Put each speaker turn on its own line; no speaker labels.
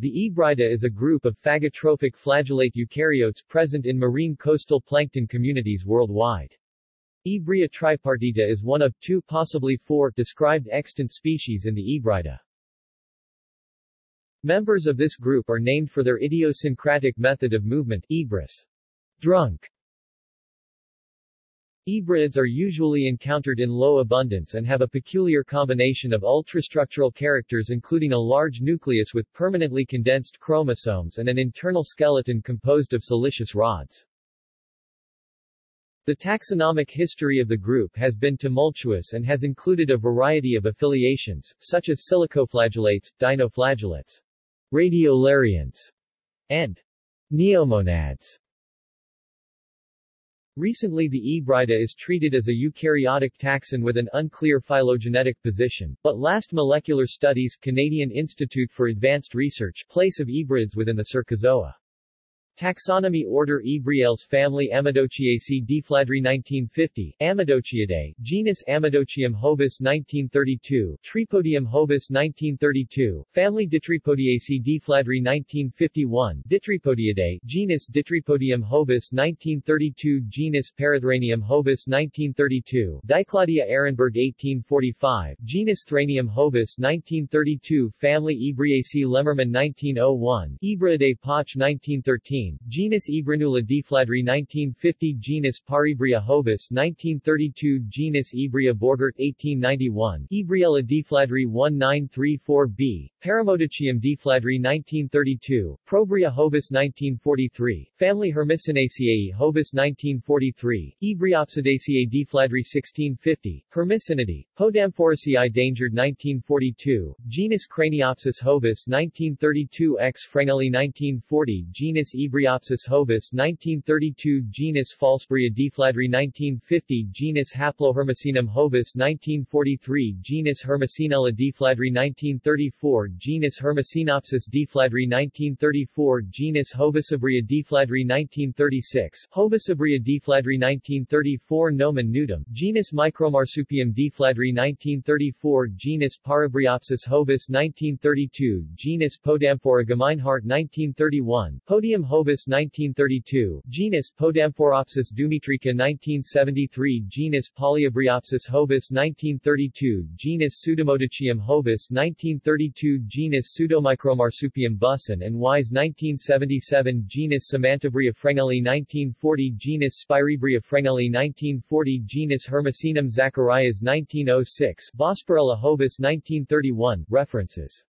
The Ebriida is a group of phagotrophic flagellate eukaryotes present in marine coastal plankton communities worldwide. Ebria tripartita is one of two possibly four described extant species in the Ebriida. Members of this group are named for their idiosyncratic method of movement ebris, drunk. Ebriids are usually encountered in low abundance and have a peculiar combination of ultrastructural characters including a large nucleus with permanently condensed chromosomes and an internal skeleton composed of siliceous rods. The taxonomic history of the group has been tumultuous and has included a variety of affiliations, such as silicoflagellates, dinoflagellates, radiolarians, and neomonads. Recently the Ebriida is treated as a eukaryotic taxon with an unclear phylogenetic position, but last molecular studies Canadian Institute for Advanced Research place of Ebriids within the Cercozoa. Taxonomy Order Ebriales Family Amadochiaceae Deflandre 1950 Amadochiidae Genus Amadochium hovis 1932 Tripodium hovis 1932 Family Ditripodiaceae Deflandre 1951 Ditripodiidae Genus Ditripodium hovis 1932 Genus Parathranium hovis 1932 Diclaudia Ehrenberg 1845 Genus Thranium hovis 1932 Family Ebriaceae Lemmermann 1901 Ebriidae Poch 1913 genus Ebrinula Deflandre 1950 genus Paribria hovis 1932 genus Ebria Borgert 1891 Ebriella Deflandre 1934b, Paramodichium Deflandre 1932, Probria hovis 1943, family Hermesinaceae hovis 1943, Ebriopsidaceae Deflandre 1650, Hermesinidae, Podamphoracea endangered 1942, genus Craniopsis hovis 1932 X Frenguelli 1940 genus Ebria Ebriopsis hovis 1932 genus Falsebria Deflandre 1950 genus Haplohermesinum hovis 1943 genus Hermesinella Deflandre 1934 genus Hermesinopsis Deflandre 1934 genus Hovassebria Deflandre 1936 Hovassebria Deflandre 1934 Nomen nudum genus Micromarsupium Deflandre 1934 genus Parabriopsis hovis 1932 genus Podamphora Gemeinhardt 1931 Podium hovis Hovis 1932, genus Podamphoropsis dumitrica 1973 genus Polyabriopsis hovis 1932 genus Pseudomodichium hovis 1932 genus Pseudomicromarsupium busson and Wise 1977 genus Samantabria Frenguelli 1940 genus Spiribria Frenguelli 1940 genus Hermesinum zacharias 1906 Bosparella hovis 1931 References